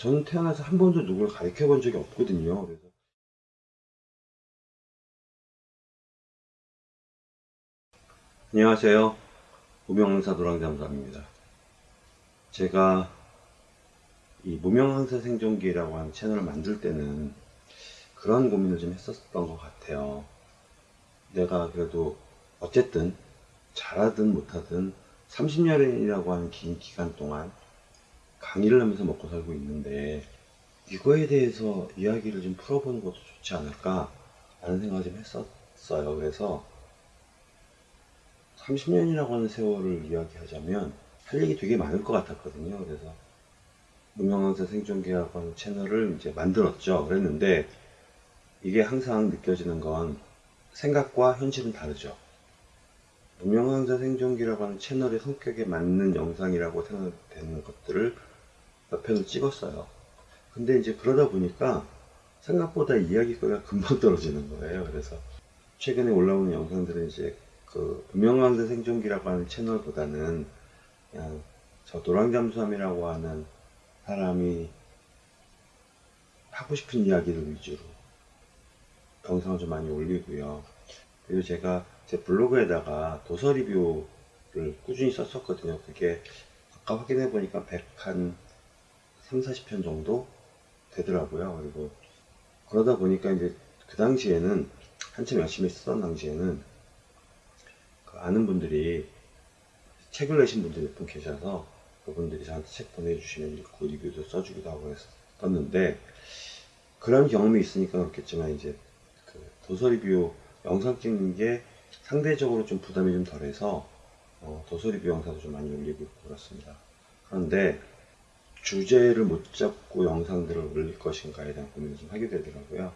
저는 태어나서 한 번도 누구를 가르쳐 본 적이 없거든요. 그래서 안녕하세요. 무명항사 노랑잠수함입니다. 제가 이 무명항사 생존기라고 하는 채널을 만들 때는 그런 고민을 좀 했었던 것 같아요. 내가 그래도 어쨌든 잘하든 못하든 30년이라고 하는 긴 기간 동안 강의를 하면서 먹고 살고 있는데 이거에 대해서 이야기를 좀 풀어보는 것도 좋지 않을까 라는 생각을 좀 했었어요. 그래서 30년이라고 하는 세월을 이야기하자면 할 얘기 되게 많을 것 같았거든요. 그래서 무명항사 생존계라고 하는 채널을 이제 만들었죠. 그랬는데 이게 항상 느껴지는 건 생각과 현실은 다르죠. 무명항사 생존기라고 하는 채널의 성격에 맞는 영상이라고 생각되는 것들을 몇 편을 찍었어요. 근데 이제 그러다 보니까 생각보다 이야기거리가 금방 떨어지는 거예요. 그래서 최근에 올라오는 영상들은 이제 그 무명항사 생존기라고 하는 채널보다는 그냥 저 노랑잠수함이라고 하는 사람이 하고 싶은 이야기를 위주로 영상을 좀 많이 올리고요. 그리고 제가 제 블로그에다가 도서 리뷰를 꾸준히 썼었거든요. 그게 아까 확인해 보니까 100한 3, 40편 정도 되더라고요. 그리고 그러다 보니까 이제 그 당시에는 한참 열심히 쓰던 당시에는 그 아는 분들이 책을 내신 분들이 몇 분 계셔서 그분들이 저한테 책 보내주시면 읽고 리뷰도 써주기도 하고 했었는데 그런 경험이 있으니까 그렇겠지만 이제 그 도서 리뷰 영상 찍는 게 상대적으로 좀 부담이 좀 덜해서 어, 도서 리뷰 영상도 좀 많이 올리고 그렇습니다. 그런데 주제를 못 잡고 영상들을 올릴 것인가에 대한 고민을 좀 하게 되더라고요.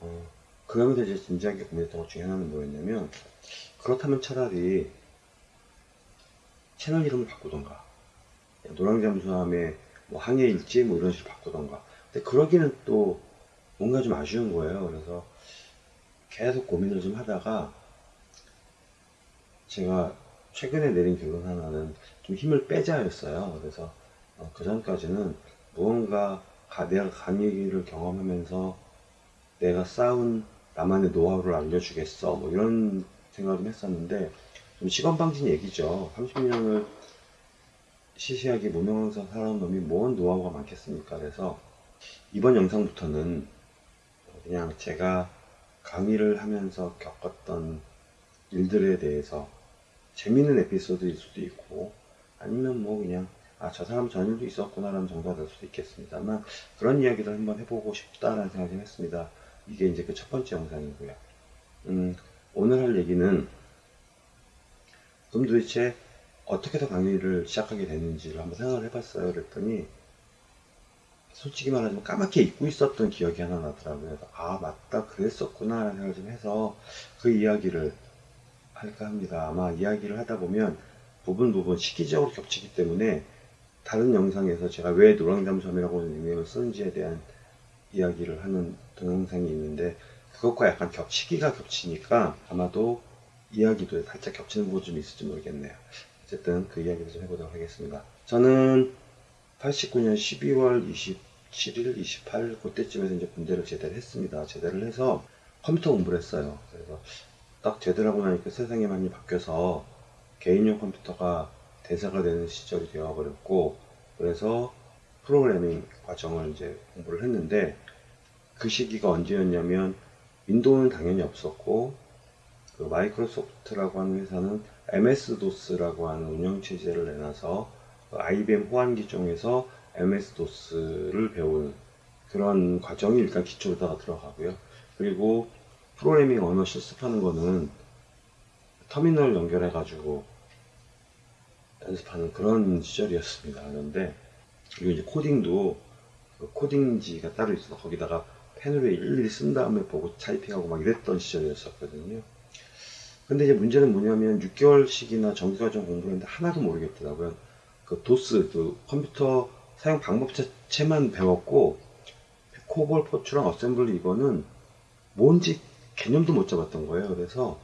어, 그러면서 이제 진지하게 고민했던 것 중에 하나는 뭐였냐면 그렇다면 차라리 채널 이름을 바꾸던가 노랑잠수함의 뭐 항해일지 뭐 이런 식으로 바꾸던가 근데 그러기는 또 뭔가 좀 아쉬운 거예요. 그래서 계속 고민을 좀 하다가 제가 최근에 내린 결론 하나는 좀 힘을 빼자였어요. 그래서 어, 그 전까지는 무언가 가, 내가 강의를 경험하면서 내가 쌓은 나만의 노하우를 알려주겠어 뭐 이런 생각을 좀 했었는데 좀 시건방진 얘기죠. 30년을 시시하게 무명항사 살아온 놈이 뭔 노하우가 많겠습니까? 그래서 이번 영상부터는 그냥 제가 강의를 하면서 겪었던 일들에 대해서 재밌는 에피소드일 수도 있고 아니면 뭐 그냥 아 저 사람 전 일도 있었구나 라는 정도가 될 수도 있겠습니다만 그런 이야기를 한번 해보고 싶다라는 생각을 했습니다 이게 이제 그 첫 번째 영상이고요 음, 오늘 할 얘기는 그럼 도대체 어떻게 더 강의를 시작하게 됐는지를 한번 생각을 해봤어요 그랬더니 솔직히 말하자면 까맣게 잊고 있었던 기억이 하나 나더라고요. 아, 맞다. 그랬었구나. 라는 생각을 좀 해서 그 이야기를 할까 합니다. 아마 이야기를 하다 보면 부분 부분 시기적으로 겹치기 때문에 다른 영상에서 제가 왜 노랑잠수함이라고 하는 닉네임을 쓰는지에 대한 이야기를 하는 동영상이 있는데 그것과 약간 겹, 시기가 겹치니까 아마도 이야기도 살짝 겹치는 부분이 좀 있을지 모르겠네요. 어쨌든 그 이야기를 좀 해보도록 하겠습니다. 저는 89년 12월 27일, 28일 그때쯤에서 이제 군대를 제대를 했습니다. 제대를 해서 컴퓨터 공부를 했어요. 그래서 딱 제대를 하고 나니까 세상이 많이 바뀌어서 개인용 컴퓨터가 대사가 되는 시절이 되어 버렸고 그래서 프로그래밍 과정을 이제 공부를 했는데 그 시기가 언제였냐면 윈도우는 당연히 없었고 그 마이크로소프트라고 하는 회사는 MS-DOS라고 하는 운영체제를 내놔서 그 IBM 호환기 중에서 MS-DOS를 배우는 그런 과정이 일단 기초로다가 들어가고요. 그리고 프로그래밍 언어 실습하는 거는 터미널 연결해 가지고 연습하는 그런 시절이었습니다. 그런데 그리고 이제 코딩도 그 코딩지가 따로 있어서 거기다가 펜으로 일일이 쓴 다음에 보고 타이핑하고 막 이랬던 시절이었었거든요. 근데 이제 문제는 뭐냐면 6개월씩이나 정기과정 공부를 했는데 하나도 모르겠더라고요. 그 도스, 그 컴퓨터 사용 방법 자체만 배웠고 코볼, 포트란 어셈블리 이거는 뭔지 개념도 못 잡았던 거예요. 그래서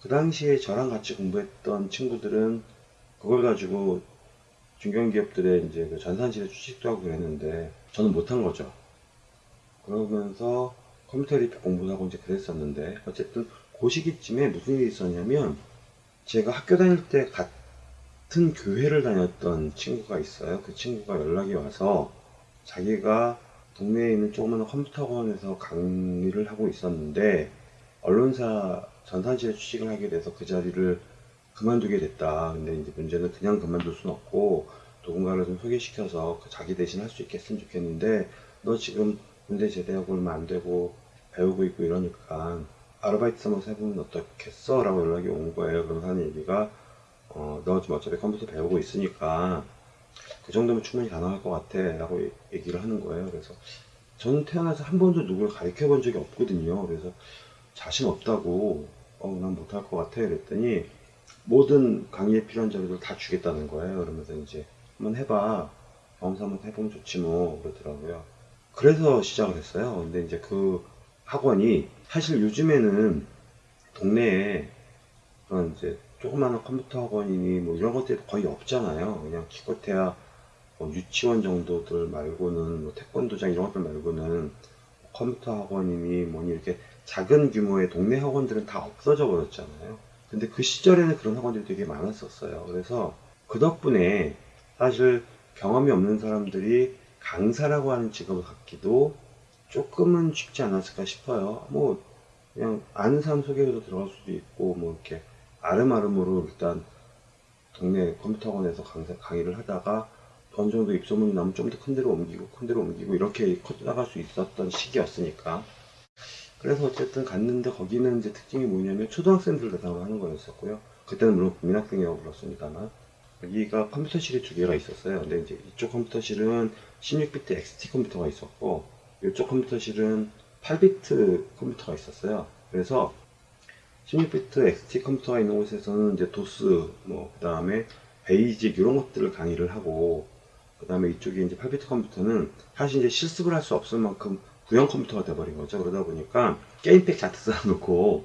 그 당시에 저랑 같이 공부했던 친구들은 그걸 가지고 중견기업들의 이제 그 전산실에 취직도 하고 그랬는데 저는 못한 거죠. 그러면서 컴퓨터 repair 공부도 하고 이제 그랬었는데 어쨌든 그 시기쯤에 무슨 일이 있었냐면 제가 학교 다닐 때 같은 교회를 다녔던 친구가 있어요. 그 친구가 연락이 와서 자기가 동네에 있는 조그마한 컴퓨터 학원에서 강의를 하고 있었는데 언론사 전산실에 취직을 하게 돼서 그 자리를 그만두게 됐다. 근데 이제 문제는 그냥 그만둘 순 없고 누군가를 좀 소개시켜서 그 자기 대신 할 수 있겠으면 좋겠는데 너 지금 군대 제대하고 얼마 안 되고 배우고 있고 이러니까 아르바이트 삼아서 해보면 어떻겠어? 라고 연락이 온 거예요. 그러면서 하는 얘기가 어, 너 지금 어차피 컴퓨터 배우고 있으니까 그 정도면 충분히 가능할 것 같아 라고 얘기를 하는 거예요. 그래서 저는 태어나서 한 번도 누굴 가르쳐 본 적이 없거든요. 그래서 자신 없다고 어, 난 못할 것 같아 그랬더니 모든 강의에 필요한 자료들 다 주겠다는 거예요. 그러면서 이제 한번 해봐. 경험사 한번 해보면 좋지 뭐 그러더라고요. 그래서 시작을 했어요. 근데 이제 그 학원이 사실 요즘에는 동네에 그런 이제 조그마한 컴퓨터 학원이니 뭐 이런 것들이 거의 없잖아요. 그냥 기껏해야 뭐 유치원 정도들 말고는 뭐 태권도장 이런 것들 말고는 컴퓨터 학원이니 뭐니 이렇게 작은 규모의 동네 학원들은 다 없어져 버렸잖아요. 근데 그 시절에는 그런 학원들이 되게 많았었어요. 그래서 그 덕분에 사실 경험이 없는 사람들이 강사라고 하는 직업을 갖기도 조금은 쉽지 않았을까 싶어요. 뭐 그냥 아는 사람 소개로 들어갈 수도 있고 뭐 이렇게 아름아름으로 일단 동네 컴퓨터 학원에서 강사, 강의를 하다가 어느 정도 입소문이 나면 좀 더 큰 데로 옮기고 큰 데로 옮기고 이렇게 커나갈 수 있었던 시기였으니까 그래서 어쨌든 갔는데 거기는 이제 특징이 뭐냐면 초등학생들 대상으로 하는 거였었고요. 그때는 물론 국민학생이라고 불렀습니다만 여기가 컴퓨터실이 두 개가 있었어요. 근데 이제 이쪽 컴퓨터실은 16비트 XT 컴퓨터가 있었고 이쪽 컴퓨터실은 8비트 컴퓨터가 있었어요. 그래서 16비트 XT 컴퓨터가 있는 곳에서는 이제 도스 뭐 그 다음에 베이직 이런 것들을 강의를 하고 그 다음에 이쪽에 이제 8비트 컴퓨터는 사실 이제 실습을 할 수 없을 만큼 구형 컴퓨터가 돼버린 거죠. 그러다 보니까 게임팩 자트 쌓아놓고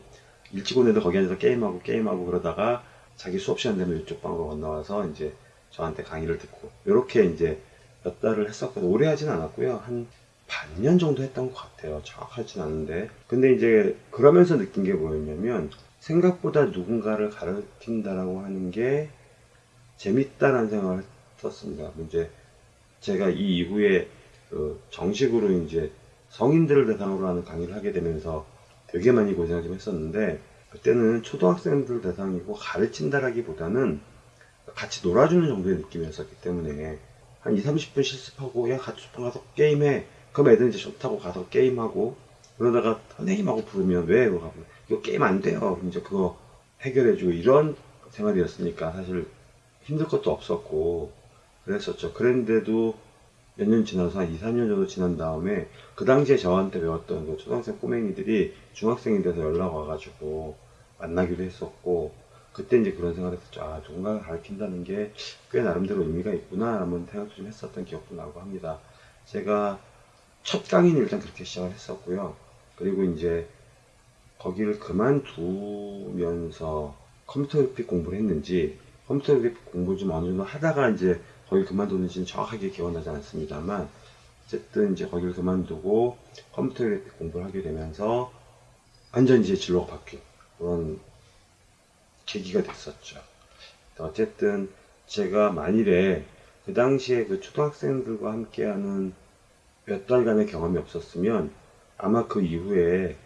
일찍 오는데 거기 앉아서 게임하고 게임하고 그러다가 자기 수업 시간 되면 이쪽 방으로 건너와서 이제 저한테 강의를 듣고 이렇게 이제 몇 달을 했었거든요. 오래 하진 않았고요. 한 반년 정도 했던 것 같아요. 정확하진 않은데. 근데 이제 그러면서 느낀 게 뭐였냐면 생각보다 누군가를 가르친다라고 하는 게 재밌다라는 생각을 했었습니다. 이제 제가 이 이후에 그 정식으로 이제 성인들을 대상으로 하는 강의를 하게 되면서 되게 많이 고생을 좀 했었는데 그때는 초등학생들 대상이고 가르친다라기보다는 같이 놀아주는 정도의 느낌이었었기 때문에 한 2, 30분 실습하고 야 같이 방 가서 게임해. 그럼 애들 이제 좋다고 가서 게임하고 그러다가 선생님하고 부르면 왜? 그러고 이거 게임 안 돼요. 이제 그거 해결해주고. 이런 생활이었으니까 사실 힘들 것도 없었고 그랬었죠. 그랬는데도 몇 년 지나서 한 2, 3년 정도 지난 다음에 그 당시에 저한테 배웠던 그 초등학생 꼬맹이들이 중학생이 돼서 연락 와가지고 만나기도 했었고 그때 이제 그런 생각을 했었죠. 아, 누군가를 가르친다는 게 꽤 나름대로 의미가 있구나 라는 생각도 좀 했었던 기억도 나고 합니다. 제가 첫 강의는 일단 그렇게 시작을 했었고요. 그리고 이제 거기를 그만두면서 컴퓨터 그래픽 공부를 했는지 컴퓨터 그래픽 공부 좀 어느 정도 하다가 이제 거기 그만뒀는지는 정확하게 기억나지 않습니다만 어쨌든 이제 거기를 그만두고 컴퓨터 공부를 하게 되면서 완전 이제 진로가 바뀐 그런 계기가 됐었죠. 어쨌든 제가 만일에 그 당시에 그 초등학생들과 함께하는 몇 달간의 경험이 없었으면 아마 그 이후에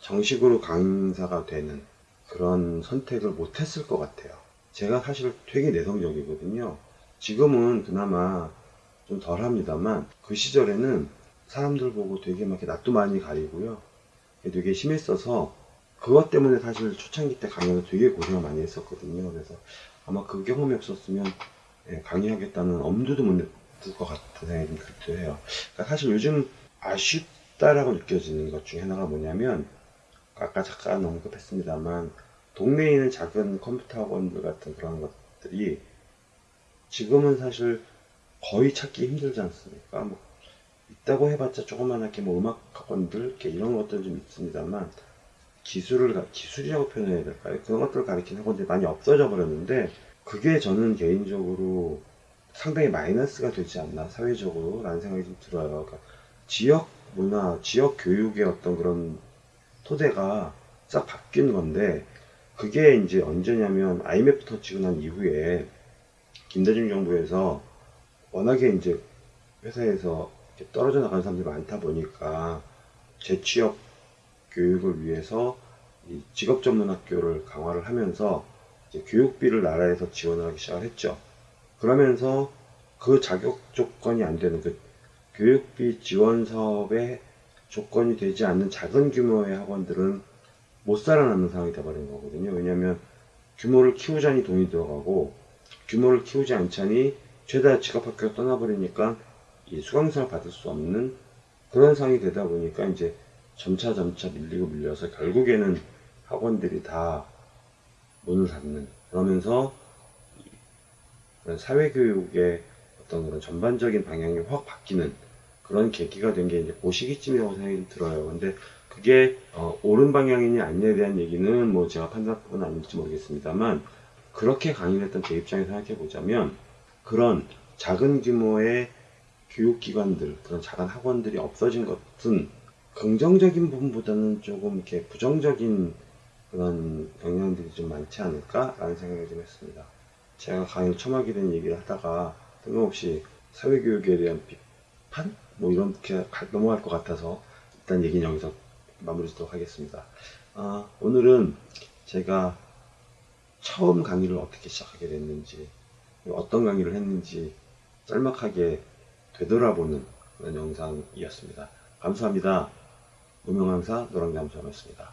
정식으로 강사가 되는 그런 선택을 못했을 것 같아요. 제가 사실 되게 내성적이거든요. 지금은 그나마 좀 덜 합니다만 그 시절에는 사람들 보고 되게 막 낯도 많이 가리고요. 되게 심했어서 그것 때문에 사실 초창기 때 강의를 되게 고생을 많이 했었거든요. 그래서 아마 그 경험이 없었으면 예, 강의하겠다는 엄두도 못 냈을 것 같은 생각이 좀 들기도 해요. 그러니까 사실 요즘 아쉽다라고 느껴지는 것 중에 하나가 뭐냐면 아까 잠깐 언급했습니다만 동네에 있는 작은 컴퓨터 학원들 같은 그런 것들이 지금은 사실 거의 찾기 힘들지 않습니까? 뭐 있다고 해봤자 조그만하게 뭐 음악 학원들 이렇게 이런 것들은 좀 있습니다만 기술을 가- 기술이라고 표현해야 될까요? 그런 것들을 가리키는 학원들이 많이 없어져 버렸는데 그게 저는 개인적으로 상당히 마이너스가 되지 않나 사회적으로 라는 생각이 좀 들어요. 그러니까 지역 문화, 지역 교육의 어떤 그런 토대가 싹 바뀐 건데 그게 이제 언제냐면 IMF 터치고 난 이후에 김대중 정부에서 워낙에 이제 회사에서 떨어져 나가는 사람들이 많다 보니까 재취업 교육을 위해서 이 직업 전문 학교를 강화를 하면서 교육비를 나라에서 지원을 하기 시작을 했죠. 그러면서 그 자격 조건이 안 되는 그 교육비 지원 사업의 조건이 되지 않는 작은 규모의 학원들은 못 살아남는 상황이 돼버린 거거든요. 왜냐하면 규모를 키우자니 돈이 들어가고 규모를 키우지 않자니 최다 직업학교가 떠나버리니까 이 수강생을 받을 수 없는 그런 상황이 되다 보니까 이제 점차 점차 밀리고 밀려서 결국에는 학원들이 다 문을 닫는 그러면서 그런 사회교육의 어떤 그런 전반적인 방향이 확 바뀌는 그런 계기가 된 게 이제 그 시기쯤이라고 생각이 들어요. 근데 그게 어, 옳은 방향이냐 아니냐에 대한 얘기는 뭐 제가 판단은 아닐지 모르겠습니다만 그렇게 강의를 했던 제 입장에서 생각해 보자면 그런 작은 규모의 교육기관들 그런 작은 학원들이 없어진 것은 긍정적인 부분보다는 조금 이렇게 부정적인 그런 영향들이 좀 많지 않을까라는 생각을 좀 했습니다. 제가 강의를 처음 하게 된 얘기를 하다가 뜬금없이 사회교육에 대한 비판? 뭐 이렇게 가- 넘어갈 것 같아서 일단 얘기는 여기서 마무리 짓도록 하겠습니다. 아, 오늘은 제가 처음 강의를 어떻게 시작하게 됐는지, 어떤 강의를 했는지 짤막하게 되돌아보는 그런 영상이었습니다. 감사합니다. 무명강사 노랑잠수였습니다.